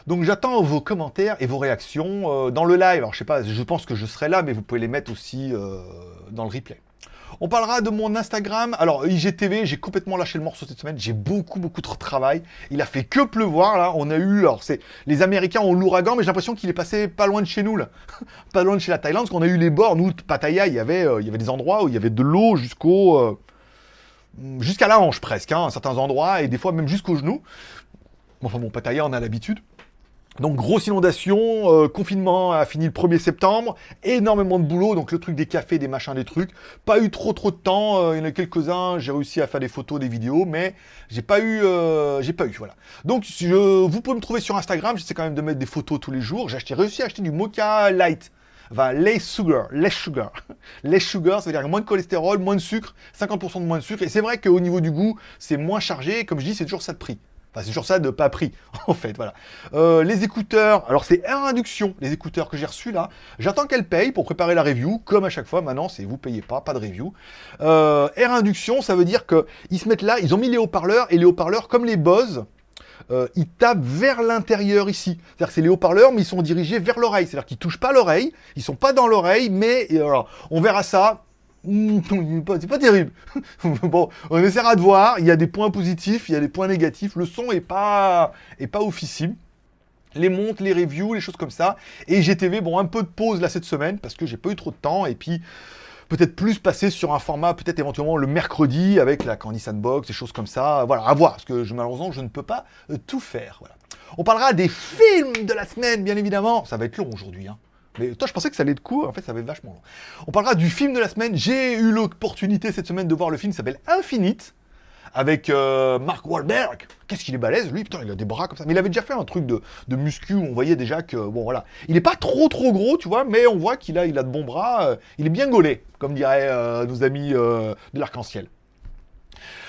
Donc j'attends vos commentaires et vos réactions euh, dans le live. Alors je sais pas, je pense que je serai là, mais vous pouvez les mettre aussi euh, dans le replay. On parlera de mon Instagram. Alors, IGTV, j'ai complètement lâché le morceau cette semaine. J'ai beaucoup, beaucoup de travail. Il a fait que pleuvoir, là. On a eu... Alors, c'est... Les Américains ont l'ouragan, mais j'ai l'impression qu'il est passé pas loin de chez nous, là. pas loin de chez la Thaïlande, parce qu'on a eu les bords. Nous, Pattaya, il y avait, euh, il y avait des endroits où il y avait de l'eau jusqu'au jusqu'à la hanche presque, hein, à certains endroits, et des fois même jusqu'aux genoux. Enfin bon, Pattaya, on a l'habitude. Donc grosse inondation, euh, confinement a fini le 1er septembre, énormément de boulot, donc le truc des cafés, des machins, des trucs. Pas eu trop trop de temps, euh, il y en a quelques-uns, j'ai réussi à faire des photos, des vidéos, mais j'ai pas eu, euh, j'ai pas eu, voilà. Donc je, vous pouvez me trouver sur Instagram, j'essaie quand même de mettre des photos tous les jours. J'ai réussi à acheter du Mocha Light, va less sugar, less sugar. less sugar, ça veut dire moins de cholestérol, moins de sucre, 50% de moins de sucre. Et c'est vrai qu'au niveau du goût, c'est moins chargé. Comme je dis, c'est toujours ça de prix. Enfin, c'est toujours ça de pas prix, en fait, voilà. Euh, les écouteurs, alors c'est Air Induction, les écouteurs que j'ai reçus là. J'attends qu'elle paye pour préparer la review, comme à chaque fois, maintenant, c'est vous payez pas, pas de review. Euh, Air Induction, ça veut dire qu'ils se mettent là, ils ont mis les haut-parleurs, et les haut-parleurs, comme les Bose, euh, ils tapent vers l'intérieur ici. C'est-à-dire que c'est les haut-parleurs, mais ils sont dirigés vers l'oreille. C'est-à-dire qu'ils touchent pas l'oreille, ils sont pas dans l'oreille, mais alors, on verra ça. C'est pas terrible. bon, on essaiera de voir. Il y a des points positifs, il y a des points négatifs. Le son est pas, est pas officiel les montres, les reviews, les choses comme ça. Et GTV, bon, un peu de pause là cette semaine parce que j'ai pas eu trop de temps. Et puis, peut-être plus passer sur un format, peut-être éventuellement le mercredi avec la Candy Sandbox, des choses comme ça. Voilà, à voir, parce que je, malheureusement, je ne peux pas euh, tout faire. Voilà. On parlera des films de la semaine, bien évidemment. Ça va être long aujourd'hui, hein. Mais toi, je pensais que ça allait être court, en fait, ça va être vachement long. On parlera du film de la semaine. J'ai eu l'opportunité cette semaine de voir le film qui s'appelle Infinite avec euh, Mark Wahlberg. Qu'est-ce qu'il est balèze, lui, putain, il a des bras comme ça. Mais il avait déjà fait un truc de, de muscu où on voyait déjà que, bon, voilà. Il n'est pas trop, trop gros, tu vois, mais on voit qu'il a, il a de bons bras. Euh, il est bien gaulé, comme diraient euh, nos amis de l'arc-en-ciel.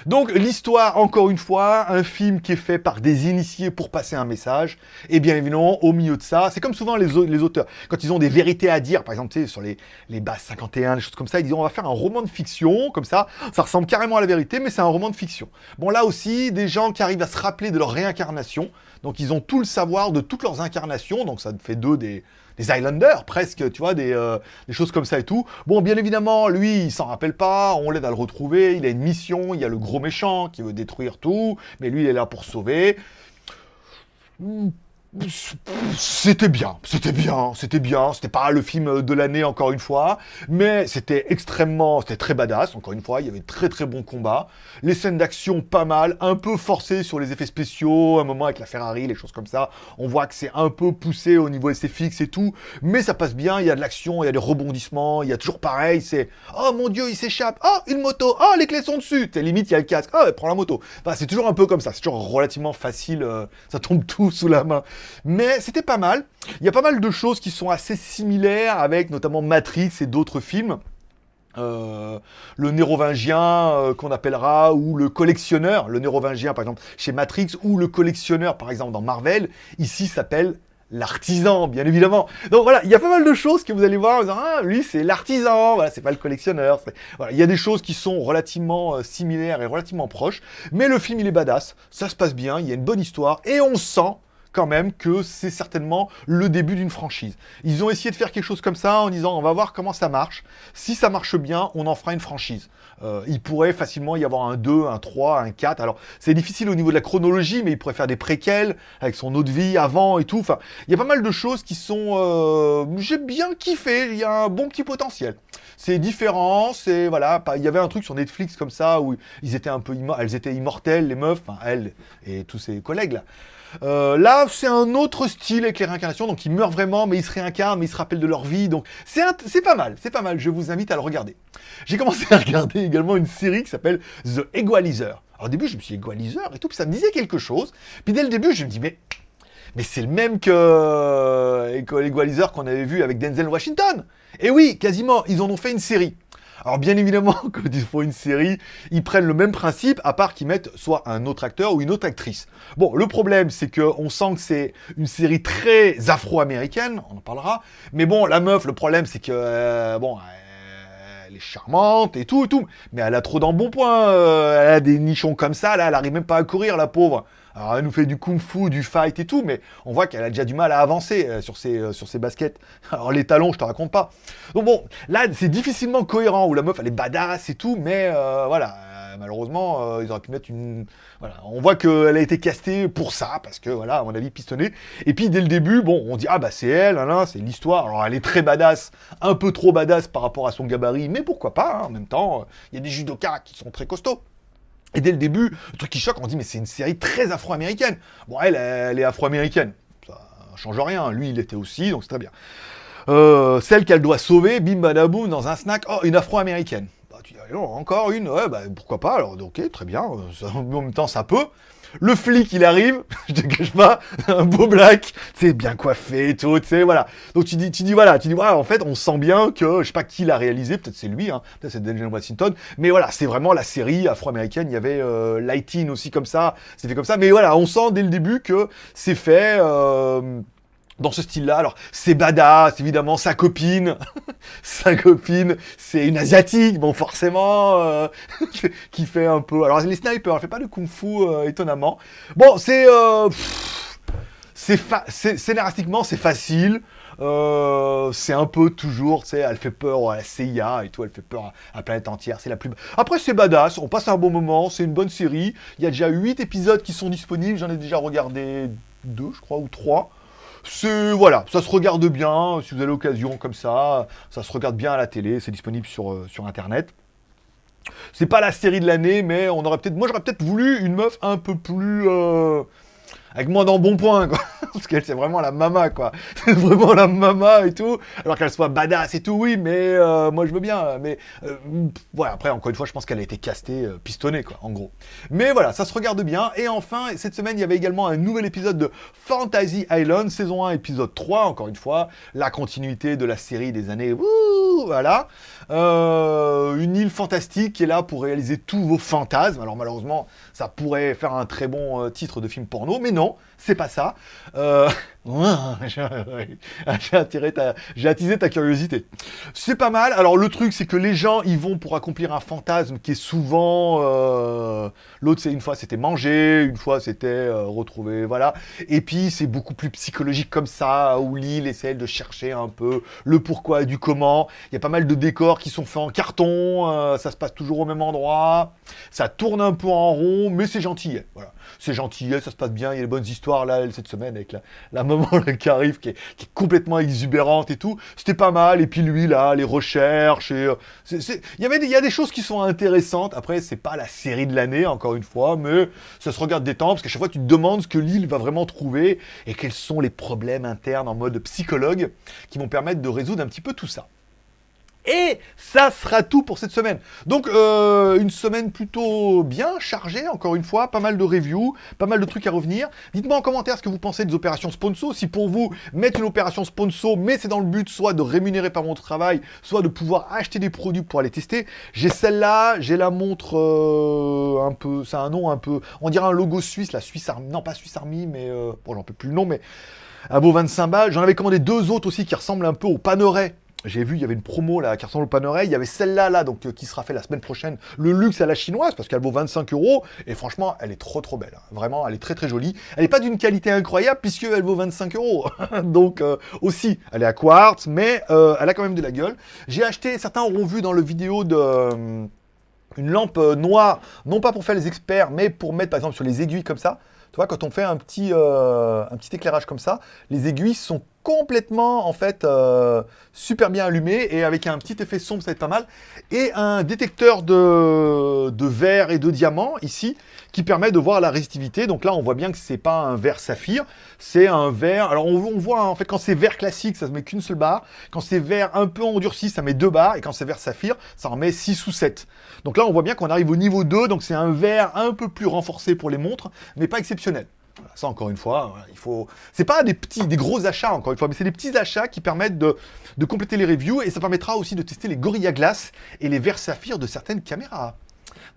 Donc l'histoire, encore une fois, un film qui est fait par des initiés pour passer un message, et bien évidemment, au milieu de ça, c'est comme souvent les, les, auteurs, quand ils ont des vérités à dire, par exemple, tu sais, sur les, les bases 51, les choses comme ça, ils disent on va faire un roman de fiction, comme ça, ça ressemble carrément à la vérité, mais c'est un roman de fiction. Bon là aussi, des gens qui arrivent à se rappeler de leur réincarnation, donc ils ont tout le savoir de toutes leurs incarnations, donc ça fait d'eux des, des Islanders, presque, tu vois, euh, des, choses comme ça et tout. Bon, bien évidemment, lui, il s'en rappelle pas, on l'aide à le retrouver, il a une mission, il y a le gros méchant qui veut détruire tout, mais lui, il est là pour sauver. C'était bien, c'était bien, c'était bien, c'était pas le film de l'année encore une fois, mais c'était extrêmement, c'était très badass, encore une fois, il y avait très très bons combats, les scènes d'action pas mal, un peu forcées sur les effets spéciaux, un moment avec la Ferrari, les choses comme ça, on voit que c'est un peu poussé au niveau SFX et tout, mais ça passe bien, il y a de l'action, il y a des rebondissements, il y a toujours pareil, c'est « Oh mon dieu, il s'échappe. Oh, une moto. Oh, les clés sont dessus !» limite, il y a le casque « Oh, prends la moto !» Enfin, c'est toujours un peu comme ça, c'est toujours relativement facile, euh, ça tombe tout sous la main. Mais c'était pas mal. Il y a pas mal de choses qui sont assez similaires avec notamment Matrix et d'autres films. Euh, le nérovingien euh, qu'on appellera, ou le collectionneur, le nérovingien par exemple chez Matrix, ou le collectionneur par exemple dans Marvel, ici s'appelle l'artisan, bien évidemment. Donc voilà, il y a pas mal de choses que vous allez voir en disant, ah, lui c'est l'artisan, voilà, c'est pas le collectionneur. Voilà, il y a des choses qui sont relativement euh, similaires et relativement proches, mais le film il est badass, ça se passe bien, il y a une bonne histoire, et on sent quand même que c'est certainement le début d'une franchise. Ils ont essayé de faire quelque chose comme ça en disant on va voir comment ça marche. Si ça marche bien, on en fera une franchise. Euh, il pourrait facilement y avoir un 2, un 3, un 4. Alors c'est difficile au niveau de la chronologie, mais il pourrait faire des préquels avec son autre vie avant et tout. Enfin, il y a pas mal de choses qui sont... Euh, j'ai bien kiffé, il y a un bon petit potentiel. C'est différent, c'est... Voilà, il y avait un truc sur Netflix comme ça où ils étaient un peu... Elles étaient immortelles, les meufs, enfin elles et tous ses collègues là. Euh, là, c'est un autre style avec les réincarnations, donc ils meurent vraiment, mais ils se réincarnent, mais ils se rappellent de leur vie, donc c'est pas mal, c'est pas mal, je vous invite à le regarder. J'ai commencé à regarder également une série qui s'appelle The Equalizer. Alors au début, je me suis dit Equalizer et tout, puis ça me disait quelque chose, puis dès le début, je me dis, mais... Mais c'est le même que euh, l'Equalizer qu'on avait vu avec Denzel Washington. Et oui, quasiment, ils en ont fait une série. Alors bien évidemment, quand ils font une série, ils prennent le même principe, à part qu'ils mettent soit un autre acteur ou une autre actrice. Bon, le problème, c'est qu'on sent que c'est une série très afro-américaine, on en parlera, mais bon, la meuf, le problème, c'est que, euh, bon, elle est charmante et tout et tout, mais elle a trop d'embonpoint, euh, elle a des nichons comme ça, là, elle arrive même pas à courir, la pauvre. Alors elle nous fait du kung-fu, du fight et tout, mais on voit qu'elle a déjà du mal à avancer euh, sur, ses, euh, sur ses baskets. Alors les talons, je te raconte pas. Donc bon, là c'est difficilement cohérent, où la meuf elle est badass et tout, mais euh, voilà, malheureusement, ils auraient pu mettre une... Voilà, on voit qu'elle a été castée pour ça, parce que voilà, à mon avis, pistonné. Et puis dès le début, bon, on dit, ah bah c'est elle, c'est l'histoire. Alors elle est très badass, un peu trop badass par rapport à son gabarit, mais pourquoi pas, hein, en même temps, il y a des judokas qui sont très costauds. Et dès le début, le truc qui choque, on dit mais c'est une série très afro-américaine. Bon, elle, elle est afro-américaine. Ça change rien. Lui, il était aussi, donc c'est très bien. Euh, celle qu'elle doit sauver, bim badaboum, dans un snack, oh, une afro-américaine. Bah, tu dis, encore une, ouais, bah, pourquoi pas, alors ok, très bien, en même temps ça peut. Le flic, il arrive, je te cache pas, un beau black, c'est bien coiffé et tout, tu sais, voilà. Donc tu dis, tu dis, voilà, tu dis, voilà, en fait, on sent bien que, je sais pas qui l'a réalisé, peut-être c'est lui, hein, peut-être c'est Daniel Washington, mais voilà, c'est vraiment la série afro-américaine, il y avait euh, Lighting aussi comme ça, c'était comme ça, mais voilà, on sent dès le début que c'est fait... Euh, dans ce style-là. Alors, c'est badass, évidemment, sa copine, sa copine, c'est une asiatique, bon, forcément, euh, qui fait un peu... Alors, les snipers, elle fait pas de kung-fu, euh, étonnamment. Bon, c'est... Euh, c'est scénaristiquement, c'est facile. c'est un peu toujours, tu sais, elle fait peur à la CIA et tout, elle fait peur à, la planète entière, c'est la plus... Après, c'est badass, on passe un bon moment, c'est une bonne série. Il y a déjà 8 épisodes qui sont disponibles, j'en ai déjà regardé deux, je crois, ou trois. C'est voilà, ça se regarde bien, si vous avez l'occasion comme ça, ça se regarde bien à la télé, c'est disponible sur, euh, sur internet. C'est pas la série de l'année, mais on aurait peut-être, moi j'aurais peut-être voulu une meuf un peu plus, euh, avec moi dans bon point, quoi. Parce qu'elle, c'est vraiment la mama, quoi. C'est vraiment la mama et tout. Alors qu'elle soit badass et tout, oui, mais euh, moi, je veux bien. Mais euh, voilà, après, encore une fois, je pense qu'elle a été castée, euh, pistonnée, quoi, en gros. Mais voilà, ça se regarde bien. Et enfin, cette semaine, il y avait également un nouvel épisode de Fantasy Island, saison 1, épisode 3, encore une fois. La continuité de la série des années... voilà. une île fantastique qui est là pour réaliser tous vos fantasmes. Alors malheureusement, ça pourrait faire un très bon titre de film porno, mais non, c'est pas ça. Euh, j'ai attisé ta curiosité. C'est pas mal. Alors le truc, c'est que les gens, ils vont pour accomplir un fantasme qui est souvent, euh, l'autre, c'est une fois c'était manger, une fois c'était euh, retrouver, voilà. Et puis c'est beaucoup plus psychologique comme ça, où l'île essaie de chercher un peu le pourquoi et du comment. Il y a pas mal de décors qui sont faits en carton, ça se passe toujours au même endroit, ça tourne un peu en rond, mais c'est gentil. Voilà c'est gentil, ça se passe bien, il y a des bonnes histoires là, cette semaine, avec la, maman qui arrive, qui est, complètement exubérante et tout. C'était pas mal, et puis lui là, les recherches, euh, il, y avait il y a des choses qui sont intéressantes. Après, c'est pas la série de l'année, encore une fois, mais ça se regarde des temps, parce qu'à chaque fois, tu te demandes ce que l'île va vraiment trouver, et quels sont les problèmes internes en mode psychologue, qui vont permettre de résoudre un petit peu tout ça. Et ça sera tout pour cette semaine. Donc, euh, une semaine plutôt bien chargée, encore une fois. Pas mal de reviews, pas mal de trucs à revenir. Dites-moi en commentaire ce que vous pensez des opérations sponsor. Si pour vous, mettre une opération sponsor, mais c'est dans le but soit de rémunérer par mon travail, soit de pouvoir acheter des produits pour aller tester. J'ai celle-là, j'ai la montre euh, un peu... C'est un nom un peu... On dirait un logo suisse, la Suisse Army. Non, pas Suisse Army, mais... Euh, bon, j'en peux plus le nom, mais... À vos 25 balles. J'en avais commandé deux autres aussi qui ressemblent un peu au Panoret j'ai vu, il y avait une promo là qui ressemble au Panerai, il y avait celle-là là, donc euh, qui sera faite la semaine prochaine, le luxe à la chinoise, parce qu'elle vaut 25 euros, et franchement, elle est trop trop belle, hein. vraiment, elle est très très jolie. Elle n'est pas d'une qualité incroyable, puisqu'elle vaut 25 euros, donc euh, aussi, elle est à quartz, mais euh, elle a quand même de la gueule. J'ai acheté, certains auront vu dans le vidéo de... une lampe noire, non pas pour faire les experts, mais pour mettre par exemple sur les aiguilles comme ça, tu vois, quand on fait un petit, un petit éclairage comme ça, les aiguilles sont complètement, en fait, euh, super bien allumé et avec un petit effet sombre, ça va être pas mal. Et un détecteur de, de verre et de diamant, ici, qui permet de voir la résistivité. Donc là, on voit bien que c'est pas un verre saphir, c'est un verre... Alors, on, voit, en fait, quand c'est verre classique, ça se met qu'une seule barre. Quand c'est verre un peu endurci, ça met deux barres. Et quand c'est verre saphir, ça en met 6 ou 7. Donc là, on voit bien qu'on arrive au niveau 2. Donc c'est un verre un peu plus renforcé pour les montres, mais pas exceptionnel. Ça, encore une fois, il faut. C'est pas des petits, des gros achats, encore une fois, mais c'est des petits achats qui permettent de, compléter les reviews et ça permettra aussi de tester les Gorilla Glass et les verres saphir de certaines caméras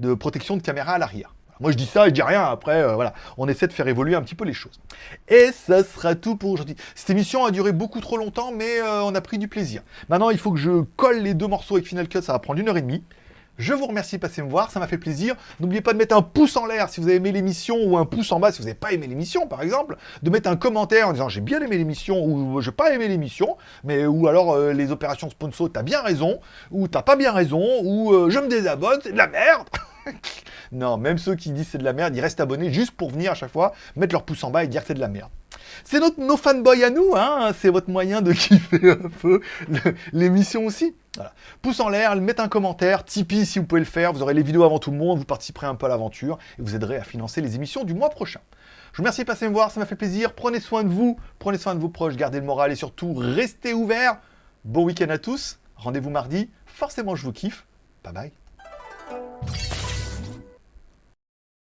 de protection de caméra à l'arrière. Moi, je dis ça, je dis rien. Après, euh, voilà, on essaie de faire évoluer un petit peu les choses. Et ça sera tout pour aujourd'hui. Cette émission a duré beaucoup trop longtemps, mais euh, on a pris du plaisir. Maintenant, il faut que je colle les deux morceaux avec Final Cut. Ça va prendre une heure et demie. Je vous remercie de passer me voir, ça m'a fait plaisir. N'oubliez pas de mettre un pouce en l'air si vous avez aimé l'émission ou un pouce en bas si vous n'avez pas aimé l'émission, par exemple. De mettre un commentaire en disant j'ai bien aimé l'émission ou j'ai pas aimé l'émission, mais ou alors euh, les opérations sponsor, t'as bien raison, ou t'as pas bien raison, ou euh, je me désabonne, c'est de la merde. non, même ceux qui disent c'est de la merde, ils restent abonnés juste pour venir à chaque fois mettre leur pouce en bas et dire c'est de la merde. C'est notre, nos fanboys à nous, hein c'est votre moyen de kiffer un peu l'émission aussi. Pouce en l'air, mettez un commentaire, Tipeee si vous pouvez le faire, vous aurez les vidéos avant tout le monde, vous participerez un peu à l'aventure et vous aiderez à financer les émissions du mois prochain. Je vous remercie de passer me voir, ça m'a fait plaisir. Prenez soin de vous, prenez soin de vos proches, gardez le moral et surtout restez ouverts. Bon week-end à tous, rendez-vous mardi, forcément je vous kiffe. Bye bye.